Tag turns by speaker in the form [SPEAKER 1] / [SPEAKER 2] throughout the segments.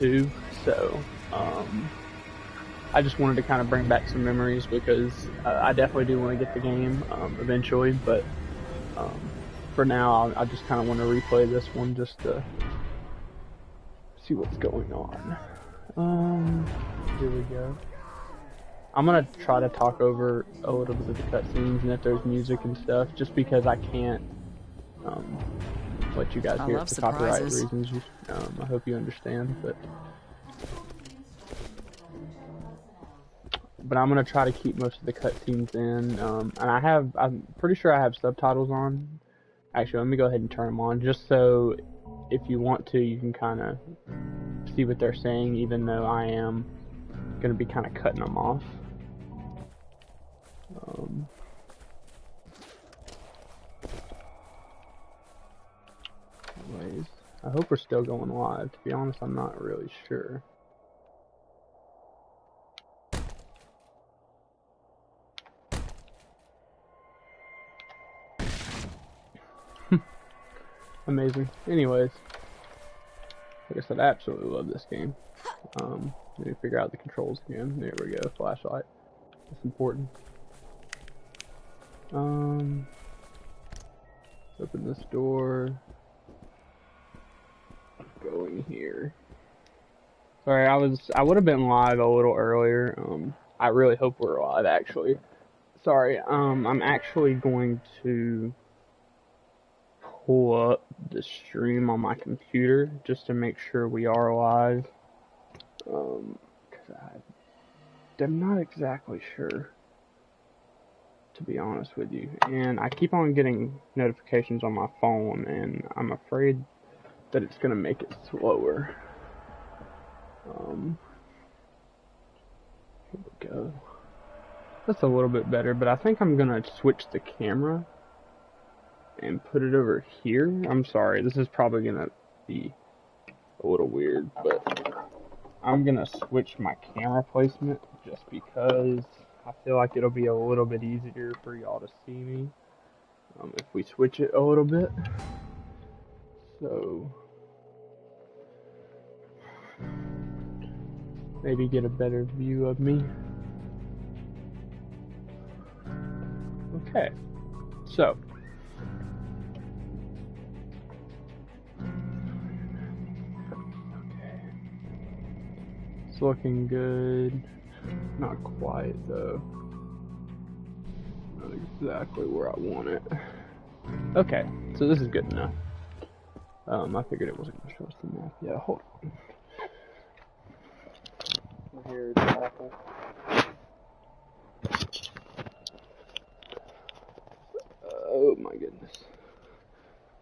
[SPEAKER 1] 2, so um, I just wanted to kind of bring back some memories because uh, I definitely do want to get the game um, eventually, but um, for now I just kind of want to replay this one just to see what's going on. Um, here we go. I'm gonna try to talk over a little bit of the cutscenes and if there's music and stuff, just because I can't um, let you guys
[SPEAKER 2] I
[SPEAKER 1] hear it for copyright reasons. Um, I hope you understand, but but I'm gonna try to keep most of the cutscenes in. Um, and I have, I'm pretty sure I have subtitles on. Actually, let me go ahead and turn them on, just so if you want to, you can kind of see what they're saying, even though I am gonna be kind of cutting them off. Um, anyways, I hope we're still going live. To be honest, I'm not really sure. Amazing. Anyways, like I said, I absolutely love this game. Um, let me figure out the controls again. There we go, flashlight. That's important. Um, open this door. Go in here. Sorry, I was I would have been live a little earlier. Um, I really hope we're live actually. Sorry, um, I'm actually going to pull up the stream on my computer just to make sure we are live. Um, cause I, I'm not exactly sure, to be honest with you. And I keep on getting notifications on my phone, and I'm afraid that it's gonna make it slower. Um, here we go. That's a little bit better, but I think I'm gonna switch the camera and put it over here. I'm sorry, this is probably gonna be a little weird, but I'm gonna switch my camera placement just because I feel like it'll be a little bit easier for y'all to see me um, if we switch it a little bit. So maybe get a better view of me. Okay, so It's looking good. Not quite though. Not exactly where I want it. Okay, so this is good enough. Um, I figured it wasn't show us the map. Yeah, hold on. Here's Apple. Oh my goodness.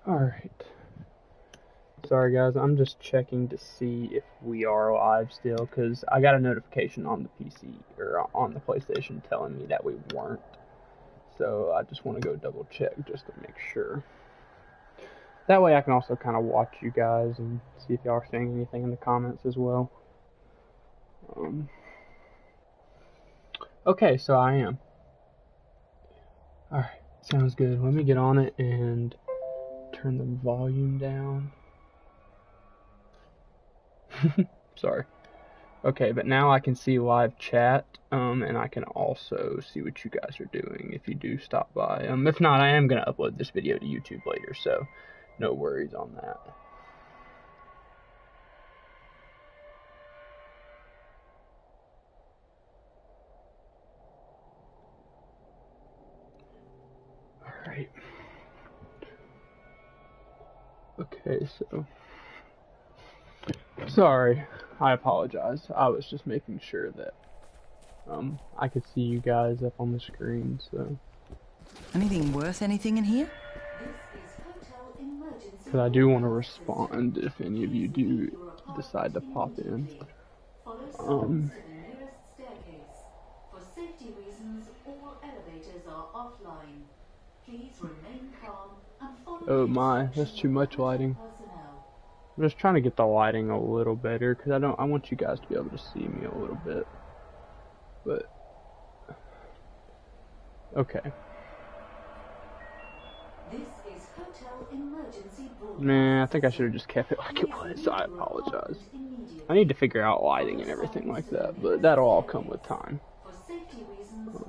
[SPEAKER 1] Alright. Sorry guys, I'm just checking to see if we are live still, because I got a notification on the PC, or on the PlayStation telling me that we weren't. So I just want to go double check just to make sure. That way I can also kind of watch you guys and see if y'all are saying anything in the comments as well. Um, okay, so I am. Alright, sounds good. Let me get on it and turn the volume down. Sorry. Okay, but now I can see live chat, um, and I can also see what you guys are doing if you do stop by. Um, if not, I am gonna upload this video to YouTube later, so no worries on that. Alright. Okay, so. Sorry, I apologize. I was just making sure that um I could see you guys up on the screen, so
[SPEAKER 2] Anything worth anything in here?
[SPEAKER 1] Because I do want to respond if any of you do decide to pop in. Um, oh my, that's too much lighting. I'm just trying to get the lighting a little better because I don't. I want you guys to be able to see me a little bit, but okay.
[SPEAKER 3] This
[SPEAKER 1] Nah, I think I should have just kept it like it was. I apologize. I need to figure out lighting and everything like that, but that'll all come with time.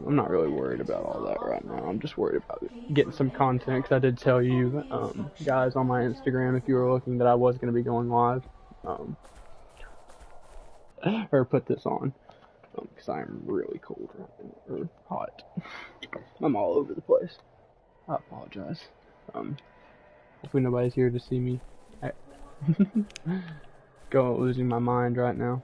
[SPEAKER 1] I'm not really worried about all that right now. I'm just worried about getting some content because I did tell you um, guys on my Instagram if you were looking that I was going to be going live, um, or put this on because I am really cold or hot. I'm all over the place. I apologize. Um, hopefully nobody's here to see me. I- Go losing my mind right now.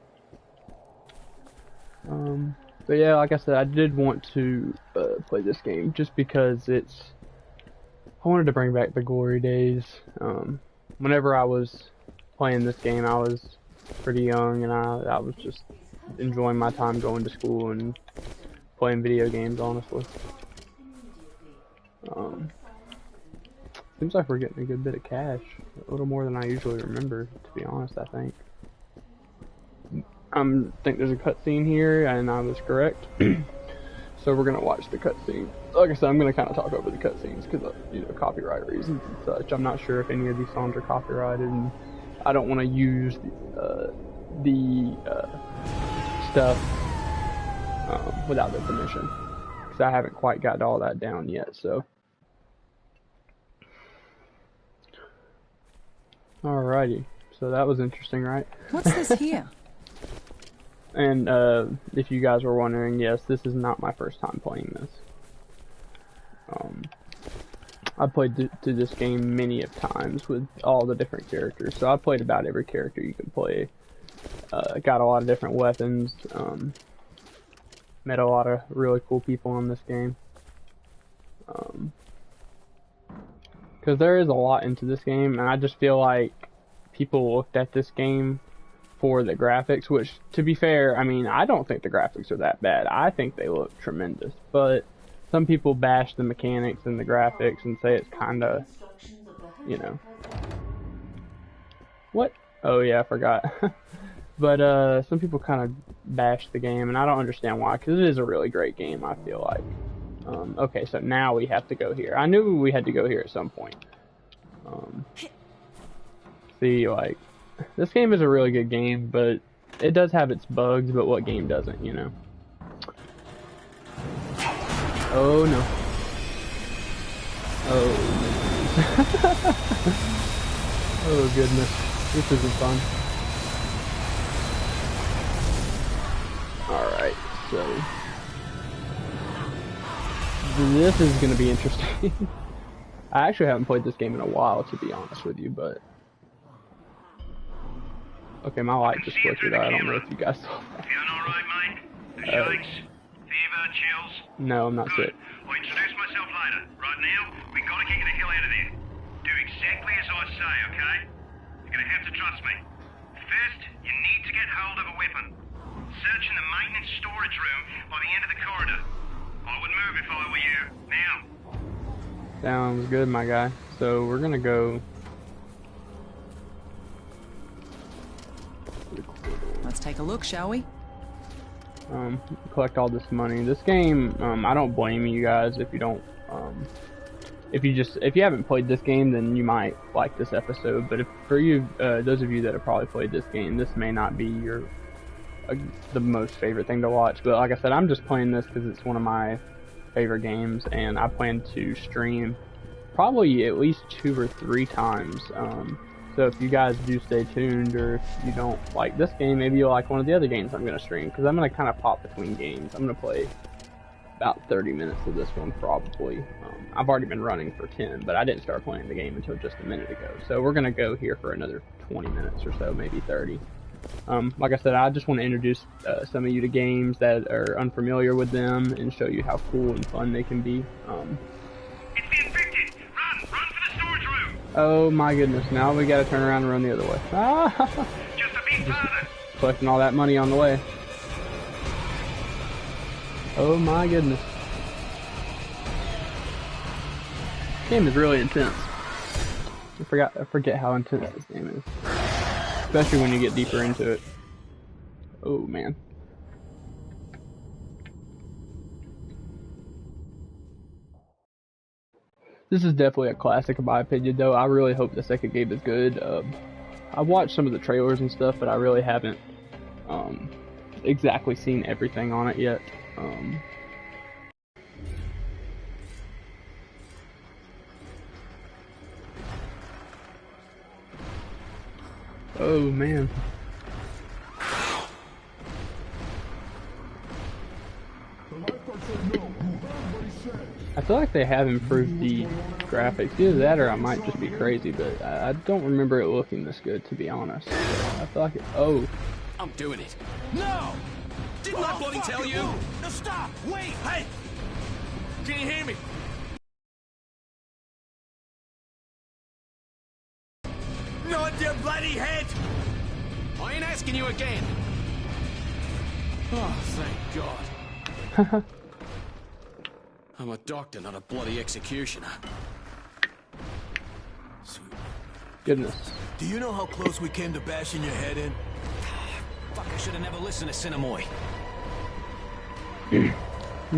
[SPEAKER 1] Um, but yeah, like I said, I did want to uh, play this game just because it's. I wanted to bring back the glory days. Um, whenever I was playing this game, I was pretty young and I, I was just enjoying my time going to school and playing video games, honestly. Um, seems like we're getting a good bit of cash. A little more than I usually remember, to be honest, I think. I um, think there's a cutscene here, and I was correct. so we're gonna watch the cutscene. Like I said, I'm gonna kind of talk over the cutscenes because of you know copyright reasons and such. I'm not sure if any of these songs are copyrighted, and I don't want to use uh, the uh, stuff um, without their permission because I haven't quite got all that down yet. So. Alrighty, so that was interesting, right?
[SPEAKER 2] What's this here?
[SPEAKER 1] And uh, if you guys were wondering, yes, this is not my first time playing this. Um, I played th- through this game many of times with all the different characters, so I played about every character you can play. Uh, got a lot of different weapons. Um, met a lot of really cool people in this game. Um, because there is a lot into this game, and I just feel like people looked at this game for the graphics, which, to be fair, I mean, I don't think the graphics are that bad. I think they look tremendous, but some people bash the mechanics and the graphics and say it's kind of, you know. what? Oh yeah, I forgot. but uh, some people kind of bash the game, and I don't understand why, because it is a really great game. I feel like. Um, okay, so now we have to go here. I knew we had to go here at some point. Um, see, like, this game is a really good game, but it does have its bugs, but what game doesn't, you know? Oh no. Oh. oh goodness. This isn't fun. Alright, so. This is gonna be interesting. I actually haven't played this game in a while, to be honest with you, but. Okay, my light just flickered. out. I don't know if you guys saw that.
[SPEAKER 4] Feeling all right, mate? The
[SPEAKER 1] Uh,
[SPEAKER 4] fever, chills.
[SPEAKER 1] No, I'm not
[SPEAKER 4] Good.
[SPEAKER 1] sick.
[SPEAKER 4] I'll introduce myself later. Right now, we gotta get you the hell out of there. Do exactly as I say, okay? You're gonna have to trust me. First, you need to get hold of a weapon. Search in the maintenance storage room by the end of the corridor. I would move if I were you. Now.
[SPEAKER 1] Sounds good, my guy. So we're gonna go.
[SPEAKER 2] Let's take a look, shall we?
[SPEAKER 1] um, collect all this money. This game, um, I don't blame you guys if you don't, um, if you just, if you haven't played this game, then you might like this episode. But if for you, uh, those of you that have probably played this game, this may not be your, uh, the most favorite thing to watch. But like I said, I'm just playing this because it's one of my favorite games, and I plan to stream probably at least two or three times. Um, so if you guys do stay tuned, or if you don't like this game, maybe you'll like one of the other games I'm gonna stream because I'm gonna kind of pop between games. I'm gonna play about 30 minutes of this one probably. Um, I've already been running for 10, but I didn't start playing the game until just a minute ago. So we're gonna go here for another 20 minutes or so, maybe 30. Um, like I said, I just want to introduce uh, some of you to games that are unfamiliar with them and show you how cool and fun they can be. Um!
[SPEAKER 4] Run! Run the storage room!
[SPEAKER 1] oh my goodness, now we gotta turn around and run the other way.
[SPEAKER 4] Just
[SPEAKER 1] collecting all that money on the way. Oh my goodness. This game is really intense. I forgot I forget how intense this game is. Especially when you get deeper into it. Oh man. this is definitely a classic in my opinion, though. I really hope the second game is good. Um, I watched some of the trailers and stuff, but I really haven't um, exactly seen everything on it yet. Um, oh man. I feel like they have improved the graphics. Either that or I might just be crazy, but I, I don't remember it looking this good, to be honest. I feel like it. Oh,
[SPEAKER 5] I'm doing it. No! Didn't I bloody tell you?
[SPEAKER 6] No, stop! Wait!
[SPEAKER 5] Hey! Can you hear me? Asking you again. Oh, thank God. I'm a doctor, not a bloody executioner.
[SPEAKER 1] goodness.
[SPEAKER 6] Do you know how close we came to bashing your head in?
[SPEAKER 5] Fuck, I should have never listened to Sinamoi.
[SPEAKER 1] He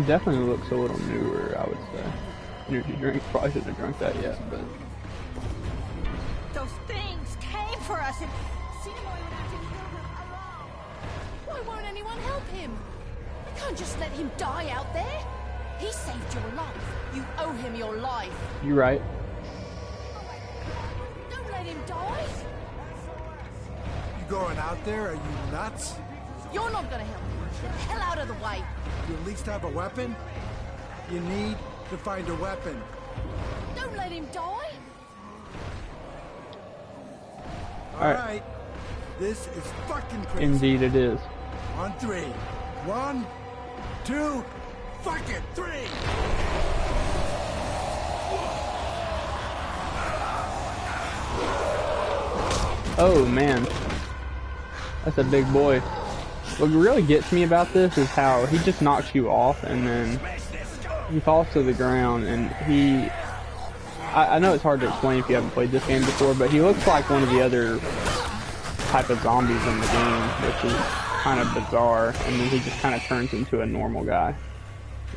[SPEAKER 1] definitely looks a little newer, I would say. Energy drink. Probably shouldn't have drunk that yet, but
[SPEAKER 7] Those things
[SPEAKER 3] won't help him? You can't just let him die out there. He saved your life. You owe him your life.
[SPEAKER 1] you're right.
[SPEAKER 3] Don't let him die.
[SPEAKER 6] You going out there? Are you nuts?
[SPEAKER 3] You're not gonna help him. Get the hell out of the way.
[SPEAKER 6] You at least have a weapon? You need to find a weapon.
[SPEAKER 3] Don't let him die.
[SPEAKER 6] All
[SPEAKER 1] All right.
[SPEAKER 6] right. This is fucking crazy.
[SPEAKER 1] Indeed, it is.
[SPEAKER 6] On three. One, two, fuck it, three!
[SPEAKER 1] Oh man, that's a big boy. What really gets me about this is how he just knocks you off and then he falls to the ground and he. I, I know it's hard to explain if you haven't played this game before, but he looks like one of the other type of zombies in the game, which is kind of bizarre. And then he just kind of turns into a normal guy.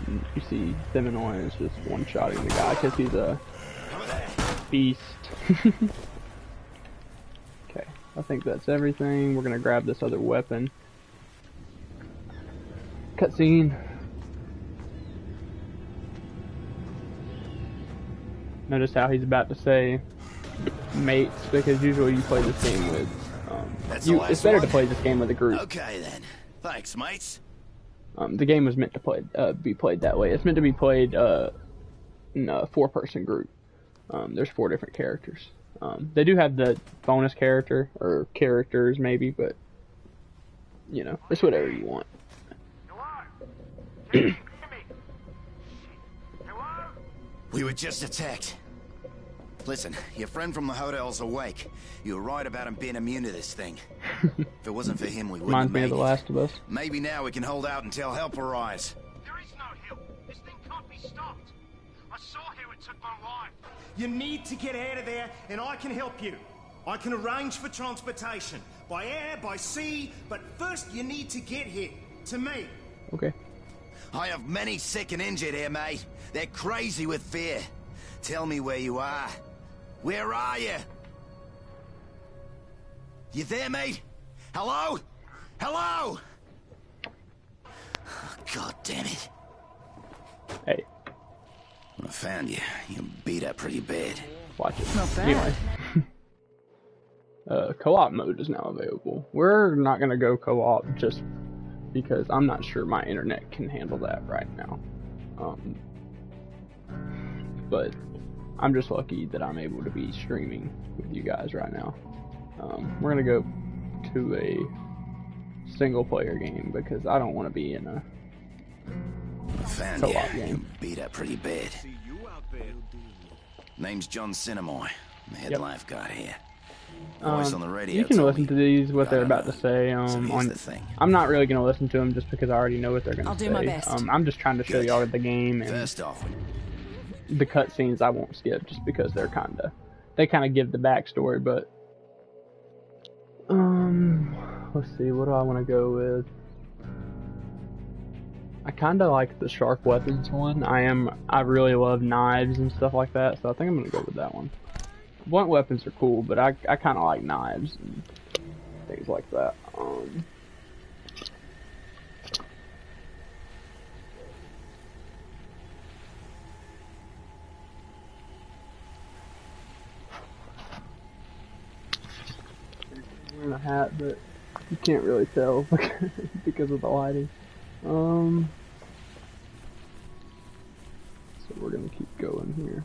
[SPEAKER 1] And you see Sinamoi is just one-shotting the guy because he's a beast. okay, I think that's everything. We're gonna grab this other weapon. Cutscene. Notice how he's about to say mates because usually you play this game with.
[SPEAKER 8] That's
[SPEAKER 1] you, it's better to play this game with a group.
[SPEAKER 8] Okay then. Thanks, mates.
[SPEAKER 1] Um, the game was meant to play uh, be played that way. It's meant to be played uh, in a four-person group. Um, there's four different characters. Um, they do have the bonus character or characters maybe, but you know, it's whatever you want.
[SPEAKER 8] We were just attacked. Listen, your friend from the hotel's awake. You were right about him being immune to this thing. if it wasn't for him, we wouldn't
[SPEAKER 1] Reminds
[SPEAKER 8] have
[SPEAKER 1] me of The. Last of Us.
[SPEAKER 8] Maybe now we can hold out until help arrives.
[SPEAKER 9] There is no help. This thing can't be stopped. I saw how it took my life.
[SPEAKER 10] You need to get out of there, and I can help you. I can arrange for transportation by air, by sea, but first you need to get here to me.
[SPEAKER 1] Okay.
[SPEAKER 8] I have many sick and injured here, mate. They're crazy with fear. Tell me where you are. Where are you? You there, mate? Hello? Hello? God damn it.
[SPEAKER 1] Hey,
[SPEAKER 8] When I found you, you beat up pretty bad.
[SPEAKER 1] watch it.
[SPEAKER 2] Not bad.
[SPEAKER 1] Anyway. uh, co-op mode is now available. We're not gonna go co-op just because I'm not sure my internet can handle that right now. Um, but I'm just lucky that I'm able to be streaming with you guys right now. Um, we're gonna go to a single player game because I don't want to be in a
[SPEAKER 8] When I found
[SPEAKER 1] Co-op
[SPEAKER 8] you,
[SPEAKER 1] game.
[SPEAKER 8] you beat up pretty bad. Name's John Sinamoi. I'm the head
[SPEAKER 1] Yep.
[SPEAKER 8] lifeguard here. Voice
[SPEAKER 1] Um,
[SPEAKER 8] on the radio
[SPEAKER 1] you can listen to these what
[SPEAKER 8] I
[SPEAKER 1] they're
[SPEAKER 8] don't
[SPEAKER 1] about
[SPEAKER 8] know.
[SPEAKER 1] to say.
[SPEAKER 8] So
[SPEAKER 1] Um,
[SPEAKER 8] here's
[SPEAKER 1] on
[SPEAKER 8] the thing.
[SPEAKER 1] I'm not really gonna listen to them just because I already know what they're gonna
[SPEAKER 2] I'll
[SPEAKER 1] say.
[SPEAKER 2] do my best.
[SPEAKER 1] Um, I'm just trying to show y'all the game and
[SPEAKER 8] First off,
[SPEAKER 1] the cutscenes. I won't skip just because they're kind of they kind of give the backstory. But um, let's see, what do I want to go with? I kind of like the sharp weapons one. I am, I really love knives and stuff like that, so I think I'm gonna go with that one. Blunt weapons are cool, but I, I kind of like knives and things like that. Um, wearing a hat, but you can't really tell because of the lighting. Um, so we're gonna keep going here.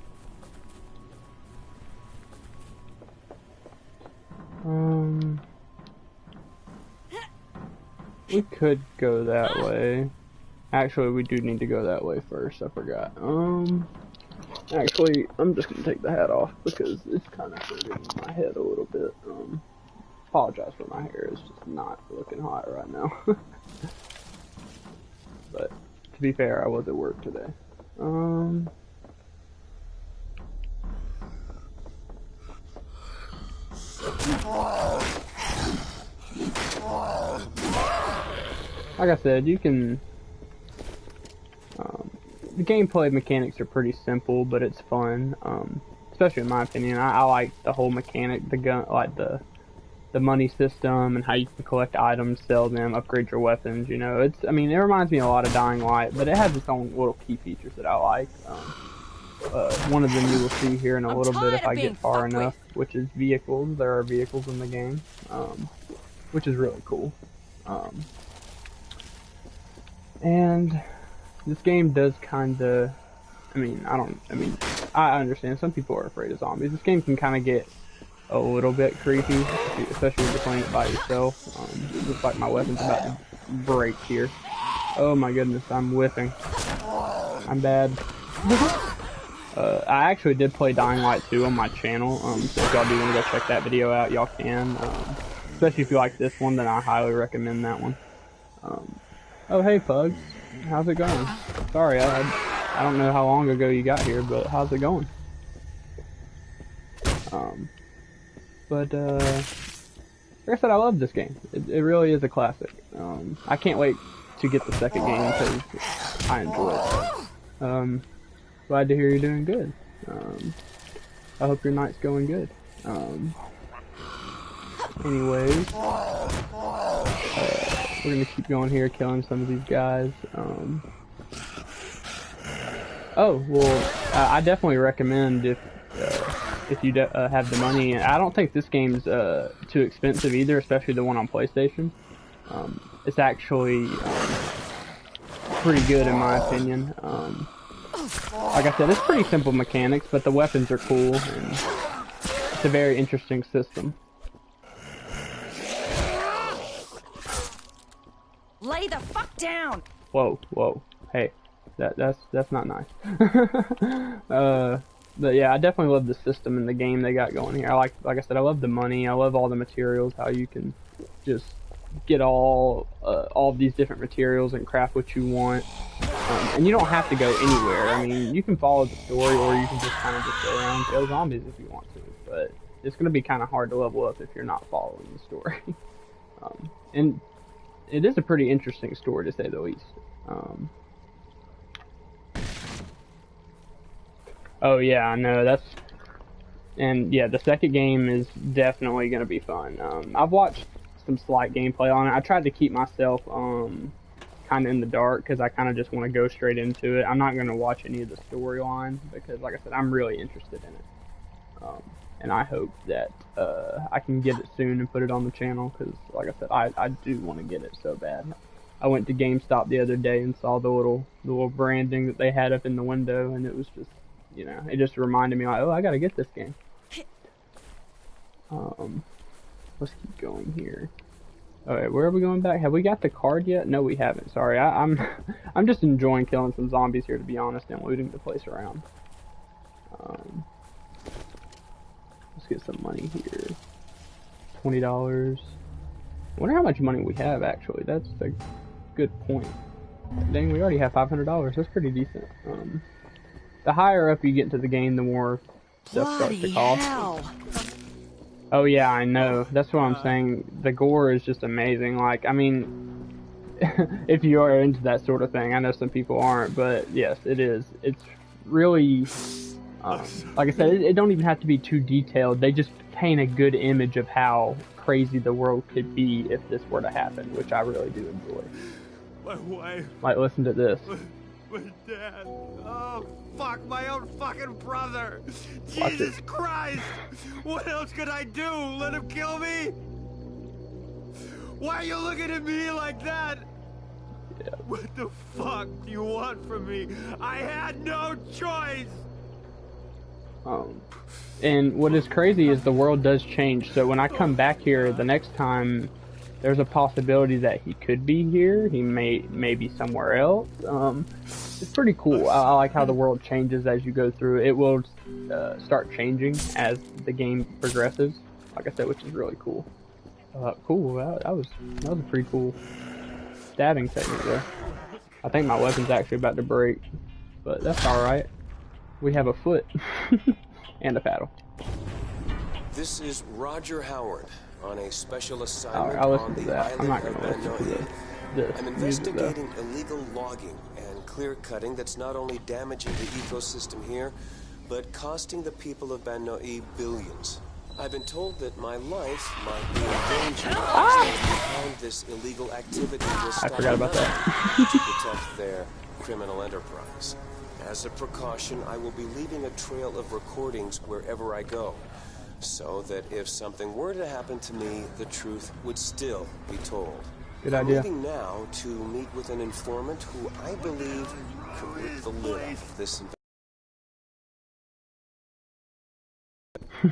[SPEAKER 1] Um, we could go that way. Actually, we do need to go that way first. I forgot. Um, actually, I'm just gonna take the hat off because it's kind of hurting my head a little bit. Um, apologize for my hair. It's just not looking hot right now. but to be fair, I was at work today. Um. Like I said, you can. Um, the gameplay mechanics are pretty simple, but it's fun. Um, especially in my opinion, I, I like the whole mechanic, the gun, like the the money system and how you can collect items, sell them, upgrade your weapons. You know, it's I mean, it reminds me a lot of Dying Light, but it has its own little key features that I like. Um, uh, one of them you will see here in a
[SPEAKER 11] I'm
[SPEAKER 2] little bit if I get far enough, which is vehicles. There are vehicles in the game, um, which is really cool. Um, and this game does kind of, I mean, I don't, I mean, I understand some people are afraid of zombies. This game can kind of get a little bit creepy, especially if you're playing it by yourself. Um, looks like my weapon's about to break here. Oh my goodness, I'm whiffing. I'm bad. uh, I actually did play Dying Light 2 on my channel, um, so if y'all do want to go check that video out, y'all can. Um, especially if you like this one, then I highly recommend that one. Um, oh hey Pugs, how's it going? Sorry, I, I don't know how long ago you got here, but how's it going? Um, but, uh, like I said, I love this game. It, it really is a classic. Um, I can't wait to get the second game because I enjoy it. Um, glad to hear you're doing good. Um, I hope your night's going good. Um, anyways, uh, we're gonna keep going here, killing some of these guys. Um, oh, well, uh, I definitely recommend if if you uh, have the money. I don't think this game's uh, too expensive either, especially the one on PlayStation. Um, it's actually um, pretty good in my opinion. Um, like I said, it's pretty simple mechanics, but the weapons are cool, and it's a very interesting system. Lay the fuck down!
[SPEAKER 1] Whoa, whoa, hey, that that's that's not nice. uh, but yeah, I definitely love the system and the game they got going here. I like, like I said, I love the money. I love all the materials. How you can just get all uh, all of these different materials and craft what you want. Um, and you don't have to go anywhere. I mean, you can follow the story, or you can just kind of just go around kill zombies if you want to. But it's going to be kind of hard to level up if you're not following the story. um, and it is a pretty interesting story to say the least. Um, Oh yeah, I know that's, and yeah, the second game is definitely gonna be fun. Um, I've watched some slight gameplay on it. I tried to keep myself um, kind of in the dark because I kind of just want to go straight into it. I'm not gonna watch any of the storyline because, like I said, I'm really interested in it, um, and I hope that uh, I can get it soon and put it on the channel because, like I said, I I do want to get it so bad. I went to GameStop the other day and saw the little the little branding that they had up in the window, and it was just you know, it just reminded me like, oh, I gotta get this game. Um, let's keep going here. Alright, where are we going back? Have we got the card yet? No, we haven't. Sorry, I, am I'm, I'm just enjoying killing some zombies here, to be honest, and looting the place around. Um, let's get some money here. Twenty dollars. Wonder how much money we have actually. That's a good point. Dang, we already have five hundred dollars. That's pretty decent. Um, the higher up you get into the game, the more stuff starts to cost.
[SPEAKER 2] hell.
[SPEAKER 1] Oh yeah, I know. That's what I'm saying. The gore is just amazing. Like, I mean, if you are into that sort of thing. I know some people aren't, but yes, it is. It's really, um, like I said, it, it don't even have to be too detailed. They just paint a good image of how crazy the world could be if this were to happen, which I really do enjoy.
[SPEAKER 6] My wife.
[SPEAKER 1] Like, listen to this.
[SPEAKER 6] My dad. Oh, fuck, my own fucking brother.
[SPEAKER 1] Watch
[SPEAKER 6] Jesus Christ. What else could I do? Let him kill me? Why are you looking at me like that?
[SPEAKER 1] Yeah.
[SPEAKER 6] What the fuck do you want from me? I had no choice.
[SPEAKER 1] Um, and what is crazy is the world does change. So when I come back here the next time, there's a possibility that he could be here. He may may be somewhere else. Um, it's pretty cool. I, I, like how the world changes as you go through. It will uh, start changing as the game progresses. Like I said, which is really cool. Uh, cool. That, that was that was a pretty cool stabbing technique there. I think my weapon's actually about to break, but that's all right. We have a foot and a paddle.
[SPEAKER 12] This is Roger Howard on a special assignment
[SPEAKER 1] right, I'll
[SPEAKER 12] on
[SPEAKER 1] listen to
[SPEAKER 12] the
[SPEAKER 1] that. I'm
[SPEAKER 12] island
[SPEAKER 1] not
[SPEAKER 12] of
[SPEAKER 1] gonna listen to
[SPEAKER 12] Banoi.
[SPEAKER 1] this. This
[SPEAKER 12] I'm investigating illegal logging clear cutting that's not only damaging the ecosystem here, but costing the people of Banoi billions. I've been told that my life might be in danger if behind this illegal activity
[SPEAKER 1] Ah! I forgot about that.
[SPEAKER 12] to protect their criminal enterprise. As a precaution, I will be leaving a trail of recordings wherever I go, so that if something were to happen to me, the truth would still be told.
[SPEAKER 1] Good
[SPEAKER 12] I'm
[SPEAKER 1] idea.
[SPEAKER 12] leaving now to meet with an informant who I believe could rip the lid off of this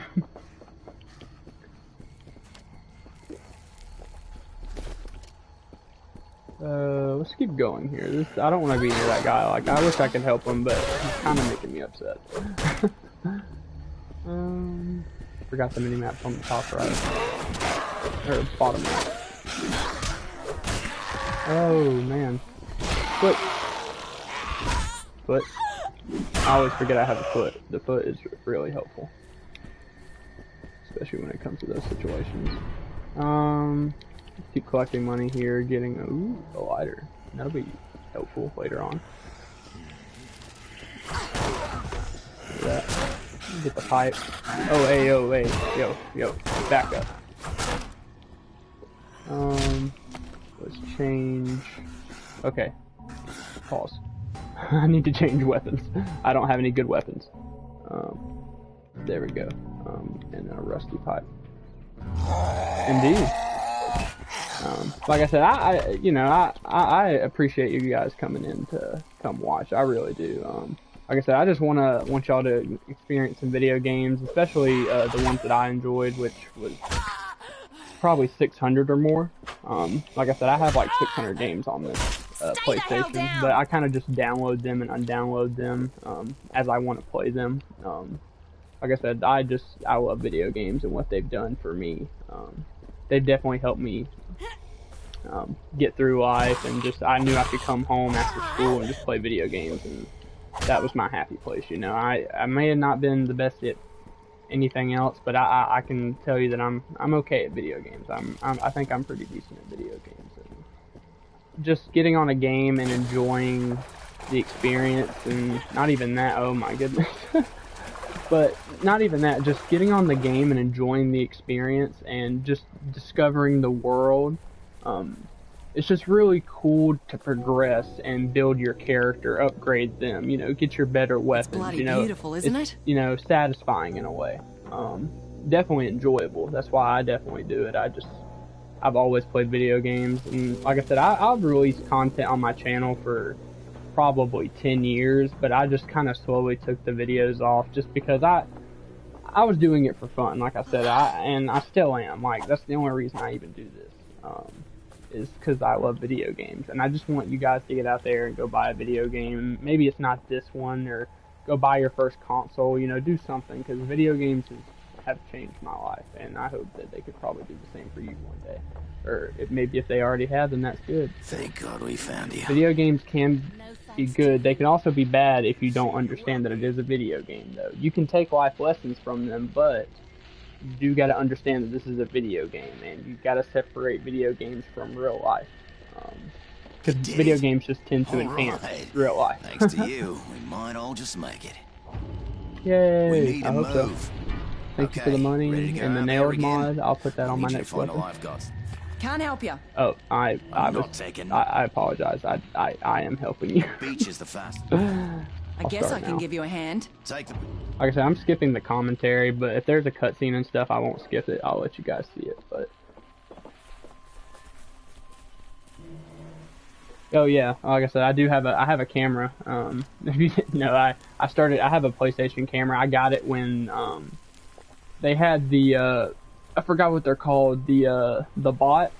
[SPEAKER 1] Uh, let's keep going here. This I don't want to be near that guy. Like I wish I could help him, but he's kind of making me upset. um, forgot the mini map on the top right or bottom right. Oh man, foot, foot. I always forget I have a foot. The foot is really helpful, especially when it comes to those situations. Um, keep collecting money here, getting a, ooh, a lighter. That'll be helpful later on. That. Get the pipe. Oh, hey, oh, hey, yo, yo, back up. Um, let's change. Okay, pause. I need to change weapons. I don't have any good weapons. Um, there we go. Um, and a rusty pipe. Indeed. Um, like I said, I, I you know, I, I, appreciate you guys coming in to come watch. I really do. Um, like I said, I just wanna want y'all to experience some video games, especially uh, the ones that I enjoyed, which was probably 600 or more. Um, like I said, I have like 600 games on this uh, PlayStation, but I kind of just download them and undownload them um, as I want to play them. Um, like I said, I just I love video games and what they've done for me. Um, they've definitely helped me um, get through life, and just I knew I could come home after school and just play video games, and that was my happy place. You know, I I may have not been the best at anything else, but I, I, can tell you that I'm I'm okay at video games. I'm, I'm I think I'm pretty decent at video games. And just getting on a game and enjoying the experience, and not even that. Oh my goodness. but not even that. Just getting on the game and enjoying the experience, and just discovering the world. Um, it's just really cool to progress and build your character, upgrade them, you know, get your better weapons.
[SPEAKER 2] bloody
[SPEAKER 1] you know,
[SPEAKER 2] beautiful, isn't
[SPEAKER 1] it's,
[SPEAKER 2] it?
[SPEAKER 1] You know, satisfying in a way. Um, definitely enjoyable. That's why I definitely do it. I just, I've always played video games, and like I said, I, I've released content on my channel for probably 10 years, but I just kind of slowly took the videos off just because I, I was doing it for fun, like I said, I and I still am. Like that's the only reason I even do this. Um, is because I love video games, and I just want you guys to get out there and go buy a video game. Maybe it's not this one, or go buy your first console. You know, do something because video games has, have changed my life, and I hope that they could probably do the same for you one day. Or if, maybe if they already have, then that's good.
[SPEAKER 8] Thank God we found you.
[SPEAKER 1] Video games can be good. They can also be bad if you don't understand that it is a video game, though. You can take life lessons from them, but you do got to understand that this is a video game, and you got to separate video games from real life. Um, because video games just tend to
[SPEAKER 8] All
[SPEAKER 1] enhance
[SPEAKER 8] right.
[SPEAKER 1] real life.
[SPEAKER 8] Thanks to you, we might all just make it.
[SPEAKER 1] Yay!
[SPEAKER 8] We need
[SPEAKER 1] I
[SPEAKER 8] to
[SPEAKER 1] hope so.
[SPEAKER 8] move.
[SPEAKER 1] Thank you for the money
[SPEAKER 8] ready to go
[SPEAKER 1] and the
[SPEAKER 8] out
[SPEAKER 1] nailed mod. I'll put that
[SPEAKER 8] I
[SPEAKER 1] on my
[SPEAKER 8] need
[SPEAKER 1] next
[SPEAKER 8] find a
[SPEAKER 1] weapon.
[SPEAKER 2] Can't help you.
[SPEAKER 1] Oh, I I
[SPEAKER 8] I'm
[SPEAKER 1] was
[SPEAKER 8] not taking-
[SPEAKER 1] I, I apologize. I, I I am helping you.
[SPEAKER 8] Beach is the fastest.
[SPEAKER 2] I
[SPEAKER 1] I'll
[SPEAKER 2] guess I can
[SPEAKER 1] now.
[SPEAKER 2] give you a hand.
[SPEAKER 8] Take the
[SPEAKER 1] Like I said, I'm skipping the commentary, but if there's a cutscene and stuff, I won't skip it. I'll let you guys see it. But oh yeah, like I said, I do have a I have a camera. Um, if you didn't know, I I started I have a PlayStation camera. I got it when um they had the uh I forgot what they're called the uh the bots.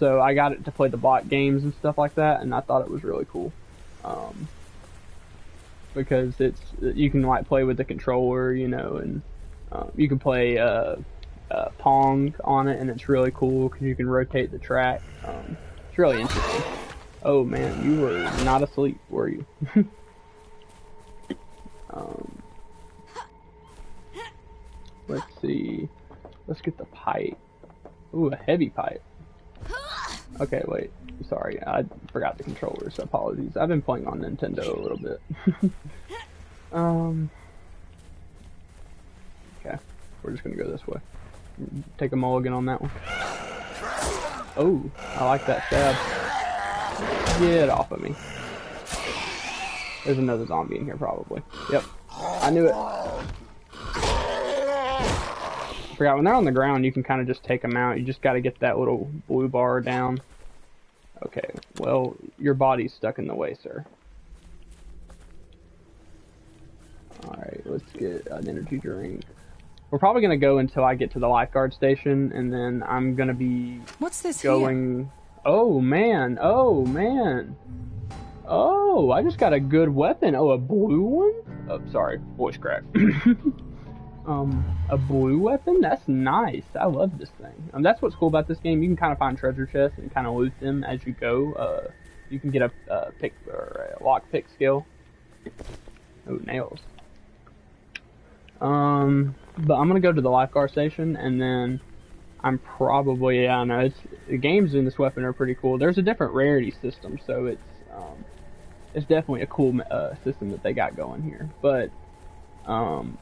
[SPEAKER 1] So I got it to play the bot games and stuff like that, and I thought it was really cool. Um, because it's you can like play with the controller, you know, and um, you can play uh, uh, Pong on it, and it's really cool because you can rotate the track. Um, it's really interesting. Oh man, you were not asleep, were you? um, let's see. Let's get the pipe. Ooh, a heavy pipe. Okay, wait. Sorry, I forgot the controllers. Apologies. I've been playing on Nintendo a little bit. um. Okay, we're just gonna go this way. Take a mulligan on that one. Oh, I like that stab. Get off of me. There's another zombie in here, probably. Yep, I knew it. I forgot when they're on the ground, you can kind of just take them out. You just got to get that little blue bar down. Okay, well, your body's stuck in the way, sir. Alright, let's get an energy drink. We're probably going to go until I get to the lifeguard station, and then I'm going to be
[SPEAKER 2] What's this here?
[SPEAKER 1] going... Oh, man. Oh, man. Oh, I just got a good weapon. Oh, a blue one? Oh, sorry. Voice crack. um, a blue weapon? That's nice. I love this thing. Um, that's what's cool about this game. You can kind of find treasure chests and kind of loot them as you go. Uh, you can get a, a pick or a lock pick skill. Oh, nails. Um, but I'm gonna go to the lifeguard station and then I'm probably yeah, I know it's the games in this weapon are pretty cool. There's a different rarity system, so it's um, it's definitely a cool uh, system that they got going here. But um,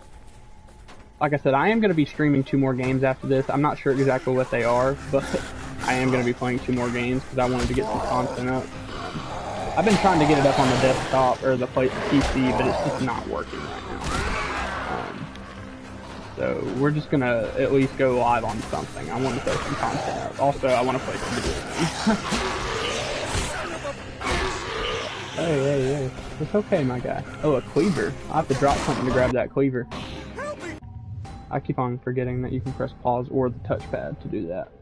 [SPEAKER 1] like I said, I am going to be streaming two more games after this. I'm not sure exactly what they are, but I am going to be playing two more games because I wanted to get some content up. I've been trying to get it up on the desktop or the PC, but it's just not working right now. Um, so we're just gonna at least go live on something. I want to throw some content up. Also, I want to play some video games. hey, hey, hey. It's okay, my guy. Oh, a cleaver. I have to drop something to grab that cleaver. I keep on forgetting that you can press pause or the touchpad to do that.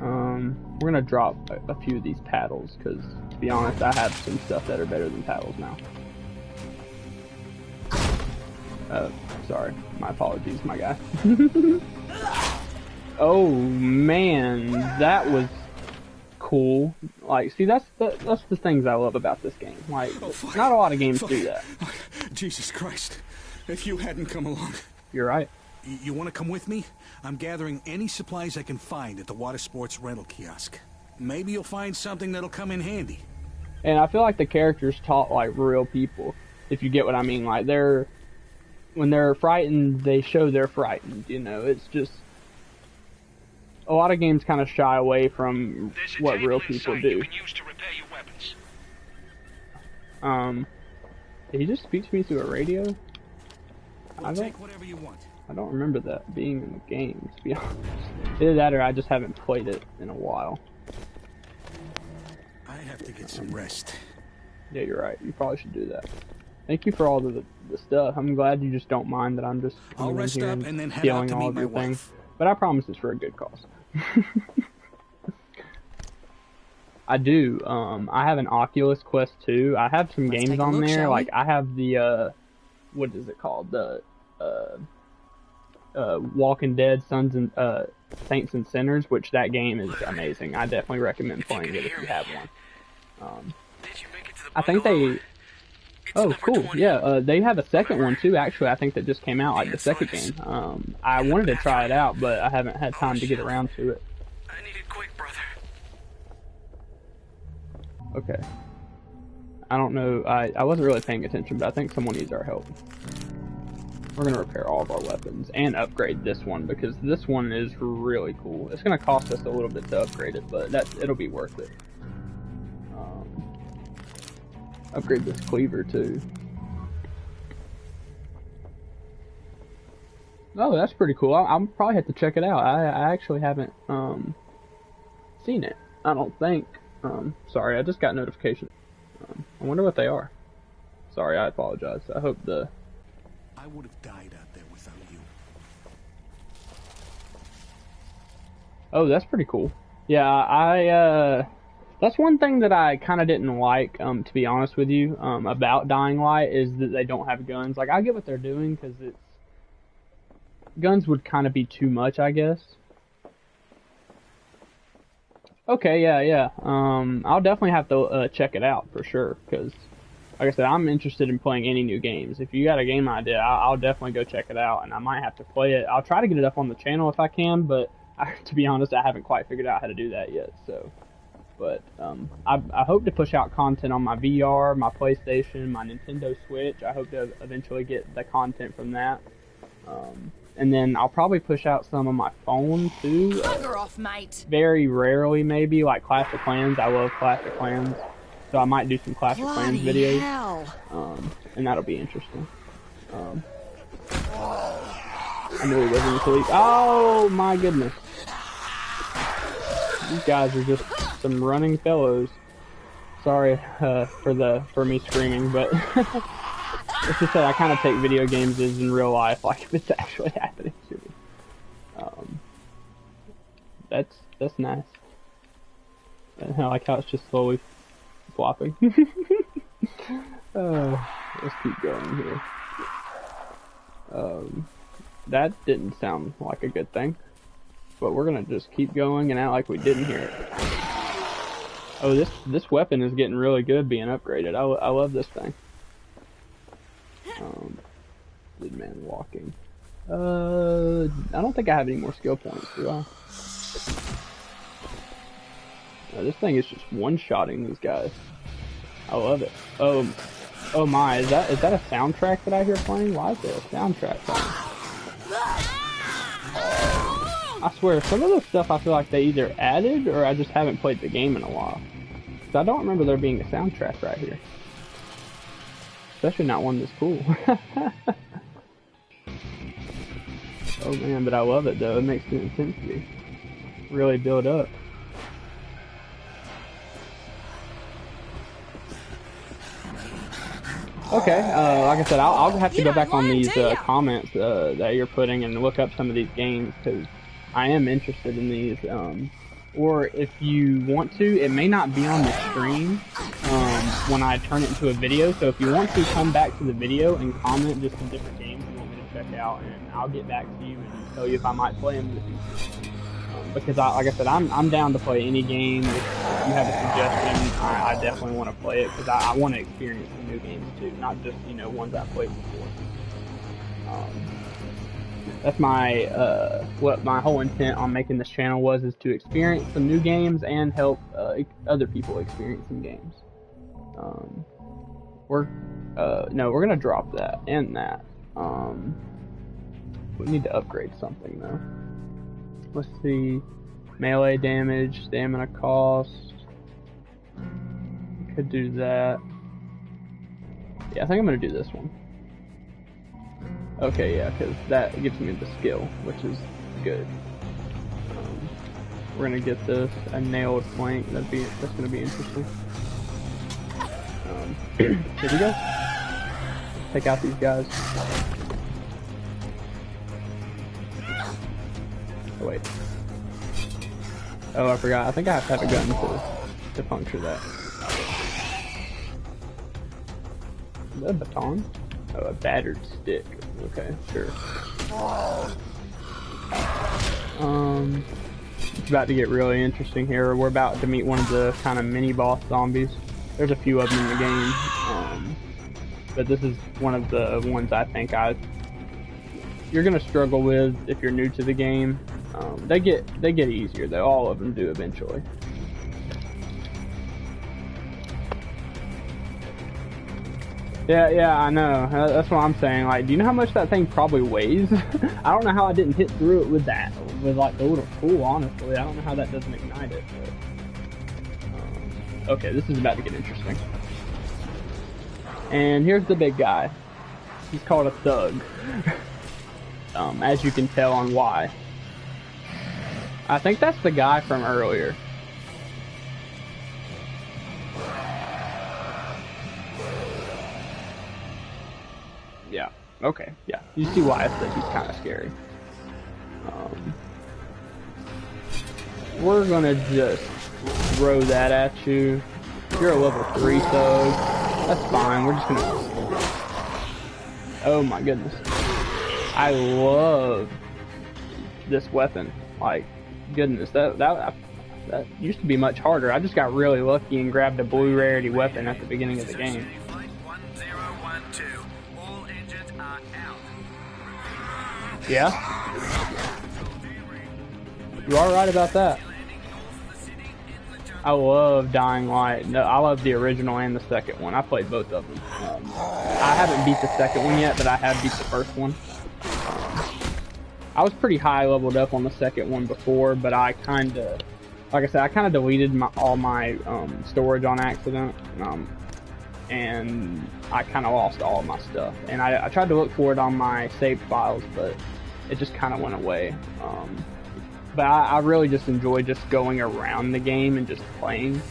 [SPEAKER 1] Um, we're gonna drop a, a few of these paddles because, to be honest, I have some stuff that are better than paddles now. Uh, sorry. My apologies, my guy. oh man, that was cool. Like, see, that's the that's the things I love about this game. Like, not a lot of games do that.
[SPEAKER 6] Jesus Christ. If you hadn't come along.
[SPEAKER 1] You're right.
[SPEAKER 6] Y- You want to come with me? I'm gathering any supplies I can find at the water sports rental kiosk. Maybe you'll find something that'll come in handy.
[SPEAKER 1] And I feel like the characters talk like real people, if you get what I mean. Like they're when they're frightened, they show they're frightened. You know, it's just a lot of games kind of shy away from what real people do. Um, did he just speak to me through a radio? I don't.
[SPEAKER 6] take whatever you want.
[SPEAKER 1] I don't remember that being in the game. To be honest, either that or I just haven't played it in a while.
[SPEAKER 6] I have to get some rest.
[SPEAKER 1] Yeah, you're right. You probably should do that. Thank you for all the, the stuff. I'm glad you just don't mind that I'm just
[SPEAKER 6] I'll rest
[SPEAKER 1] here
[SPEAKER 6] up and then head out to
[SPEAKER 1] all
[SPEAKER 6] meet
[SPEAKER 1] of
[SPEAKER 6] my
[SPEAKER 1] your
[SPEAKER 6] wife.
[SPEAKER 1] things. But I promise it's for a good cause. I do. Um, I have an Oculus Quest 2. I have some
[SPEAKER 2] Let's
[SPEAKER 1] games on there.
[SPEAKER 2] shall we?
[SPEAKER 1] Like I have the uh, what is it called? The uh, uh, Walking Dead Sons and uh, Saints and Sinners, which that game is amazing. I definitely recommend playing it if you have one. Um, I think they. Oh, cool. Yeah, uh, they have a second one too. Actually, I think that just came out like the second game. Um, I wanted to try it out, but I haven't had time to get around to it. I need it quick, brother. Okay. I don't know. I, I wasn't really paying attention, but I think someone needs our help. We're going to repair all of our weapons and upgrade this one because this one is really cool. It's going to cost us a little bit to upgrade it, but that it'll be worth it. Um, upgrade this cleaver too. Oh, that's pretty cool. I, will probably have to check it out. I, I actually haven't um, seen it. I don't think. Um, sorry, I just got notification. Um, I wonder what they are. Sorry, I apologize. I hope the.
[SPEAKER 6] I would have died out there without you.
[SPEAKER 1] Oh, that's pretty cool. Yeah, I. Uh, that's one thing that I kind of didn't like, um, to be honest with you, um, about Dying Light is that they don't have guns. Like, I get what they're doing because it's guns would kind of be too much, I guess. Okay, yeah, yeah. Um, I'll definitely have to uh, check it out for sure because, like I said, I'm interested in playing any new games. If you got a game idea, I'll, I'll, definitely go check it out, and I might have to play it. I'll try to get it up on the channel if I can, but I, to be honest, I haven't quite figured out how to do that yet. So, but um, I, I hope to push out content on my VR, my PlayStation, my Nintendo Switch. I hope to eventually get the content from that. Um, and then I'll probably push out some on my phone too.
[SPEAKER 13] Bugger off, mate.
[SPEAKER 1] Very rarely, maybe like Clash of Clans. I love Clash of Clans, so I might do some Clash of Clans videos. Um, and that'll be interesting. Um, I knew he wasn't asleep. Oh my goodness! These guys are just some running fellows. Sorry uh, for the for me screaming, but. It's just that I kind of take video games as in real life, like if it's actually happening to me. Um, that's that's nice. I like how it's just slowly flopping. uh, let's keep going here. Um, that didn't sound like a good thing, but we're gonna just keep going and act like we didn't hear it. Oh, this this weapon is getting really good being upgraded. I, I love this thing. Um, good man walking. Uh, I don't think I have any more skill points, do I? This thing is just one-shotting these guys. I love it. Oh, oh my, is that is that a soundtrack that I hear playing? Why is there a soundtrack playing? I swear, some of the stuff I feel like they either added or I just haven't played the game in a while. Cause I don't remember there being a soundtrack right here. Especially not one that's cool. oh man, but I love it though. It makes the intensity really build up. Okay, uh, like I said, I'll, I'll have to go back on these uh, comments uh, that you're putting and look up some of these games because I am interested in these. Um, or if you want to, it may not be on the stream um, when I turn it into a video. So if you want to come back to the video and comment just some different games you want me to check out, and I'll get back to you and tell you if I might play them in the future. Because I, like I said, I'm, I'm down to play any game. If, you have a suggestion, I, I definitely want to play it because I, I want to experience new games too, not just you know ones I've played before. Um, that's my uh, what my whole intent on making this channel was is to experience some new games and help uh, other people experience some games. Um, we're uh, no, we're gonna drop that and that. Um, we need to upgrade something though. Let's see, melee damage, stamina cost. Could do that. Yeah, I think I'm gonna do this one. Okay, yeah, because that gives me the skill, which is good. Um, we're gonna get this a nailed flank. That'd be that's gonna be interesting. Um, here we go. Take out these guys. Oh wait. Oh, I forgot. I think I have to have a gun to to puncture that. Is that a baton? Oh, a battered stick. Okay, sure. Um, it's about to get really interesting here. We're about to meet one of the kind of mini boss zombies. There's a few of them in the game, um, but this is one of the ones I think I you're gonna struggle with if you're new to the game. Um, they get they get easier though. All of them do eventually. Yeah, yeah, I know. That's what I'm saying. Like, do you know how much that thing probably weighs? I don't know how I didn't hit through it with that, with like the little tool. Honestly, I don't know how that doesn't ignite it. But, um, okay, this is about to get interesting. And here's the big guy. He's called a thug. um, as you can tell on why. I think that's the guy from earlier. Yeah. Okay. Yeah. You see why I said he's kind of scary. Um, we're gonna just throw that at you. You're a level three thug. That's fine. We're just gonna. Oh my goodness. I love this weapon. Like, goodness, that that that used to be much harder. I just got really lucky and grabbed a blue rarity weapon at the beginning of the game. Yeah? You are right about that. I love Dying Light. No, I love the original and the second one. I played both of them. Um, I haven't beat the second one yet, but I have beat the first one. I was pretty high leveled up on the second one before, but I kind of, like I said, I kind of deleted my, all my um, storage on accident, um, and I kind of lost all my stuff. And I, I, tried to look for it on my saved files, but it just kind of went away. Um, but I, I, really just enjoy just going around the game and just playing.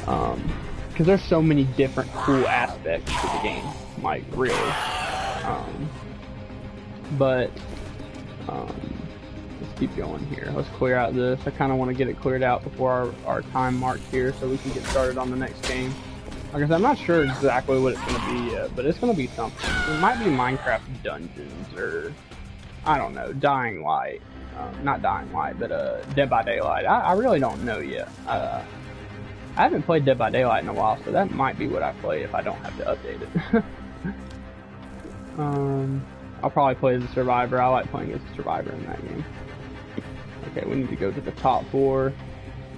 [SPEAKER 1] Because um, there's so many different cool aspects to the game, like really. Um, but um, let's keep going here. Let's clear out this. I kind of want to get it cleared out before our, our time mark here so we can get started on the next game. I said, I'm not sure exactly what it's going to be yet, but it's going to be something. It might be Minecraft Dungeons or, I don't know, Dying Light. Um, not Dying Light, but uh, Dead by Daylight. I, I really don't know yet. Uh, I haven't played Dead by Daylight in a while, so that might be what I play if I don't have to update it. um, I'll probably play as a survivor. I like playing as a survivor in that game. Okay, we need to go to the top four.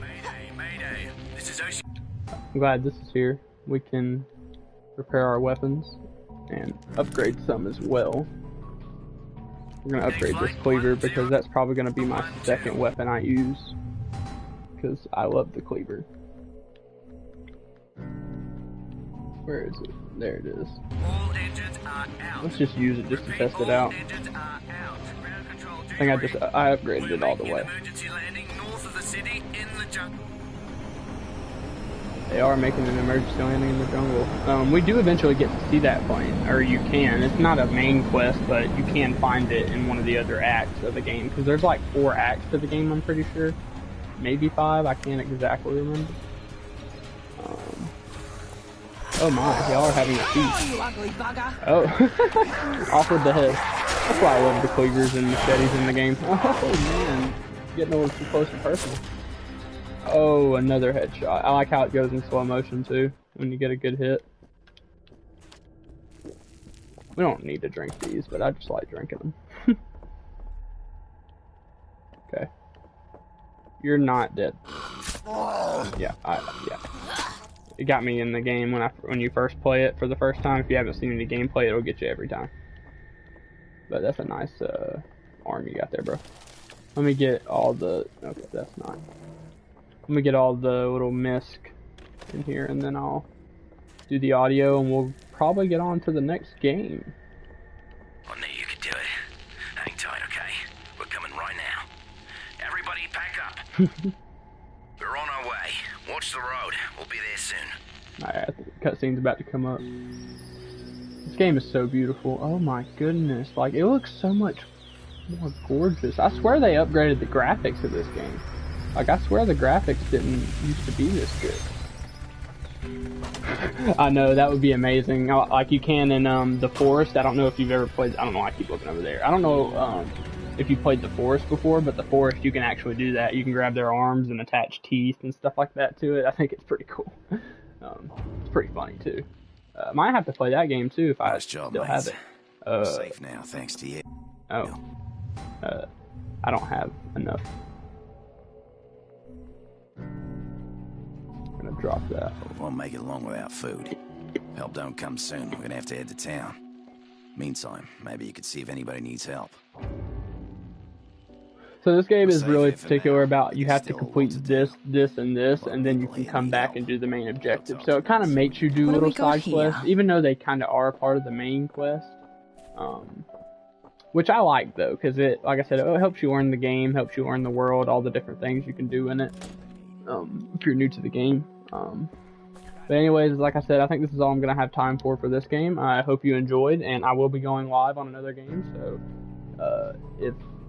[SPEAKER 1] Mayday, mayday. This is I'm glad this is here. We can repair our weapons and upgrade some as well. We're gonna upgrade this cleaver because that's probably gonna be my second weapon I use. Because I love the cleaver. Where is it? There it is. Let's just use it just to test it out. I think I just I upgraded it all the way. They are making an emergency landing in the jungle. Um, we do eventually get to see that plane, or you can. It's not a main quest, but you can find it in one of the other acts of the game, because there's like four acts to the game, I'm pretty sure. Maybe five, I can't exactly remember. Oh my, y'all are having a feast. Oh, off with the head. That's why I love the cleavers and machetes in the game. Oh man, getting a little too close to personal. Oh, another headshot. I like how it goes in slow motion too, when you get a good hit. We don't need to drink these, but I just like drinking them. okay. You're not dead. Yeah, I, yeah. It got me in the game when I when you first play it for the first time. If you haven't seen any gameplay, it'll get you every time. But that's a nice uh, arm you got there, bro. Let me get all the... Okay, that's not... Let me get all the little misc in here and then I'll do the audio and we'll probably get on to the next game.
[SPEAKER 8] I knew you could do it. Hang tight, okay? We're coming right now. Everybody pack up. We're on our way. Watch the road. We'll be there soon.
[SPEAKER 1] Alright, cutscene's about to come up. This game is so beautiful. Oh my goodness. Like, it looks so much more gorgeous. I swear they upgraded the graphics of this game. Like, I swear the graphics didn't used to be this good. I know, that would be amazing. Uh, like you can in um, The Forest. I don't know if you've ever played... I don't know I keep looking over there. I don't know um, if you played The Forest before, but The Forest, you can actually do that. You can grab their arms and attach teeth and stuff like that to it. I think it's pretty cool. Um, it's pretty funny, too. Uh, might have to play that game, too, if nice I job, still mates. have it. Uh,
[SPEAKER 8] safe now, thanks to you.
[SPEAKER 1] Oh. Uh, I don't have enough gonna drop that.
[SPEAKER 8] We won't make it long without food. Help don't come soon. We're gonna have to head to town. Meantime, maybe you could see if anybody needs help.
[SPEAKER 1] So this game is really particular about you have to complete this, this, and this, and then you can come back and do the main objective. So it kind of makes you do
[SPEAKER 2] What do we
[SPEAKER 1] little side quests, even though they kind of are part of the main quest. Um, which I like though, because it, like I said, it helps you learn the game, helps you learn the world, all the different things you can do in it. Um, if you're new to the game. Um, but anyways, like I said, I think this is all I'm gonna have time for for this game. I hope you enjoyed, and I will be going live on another game. So uh, if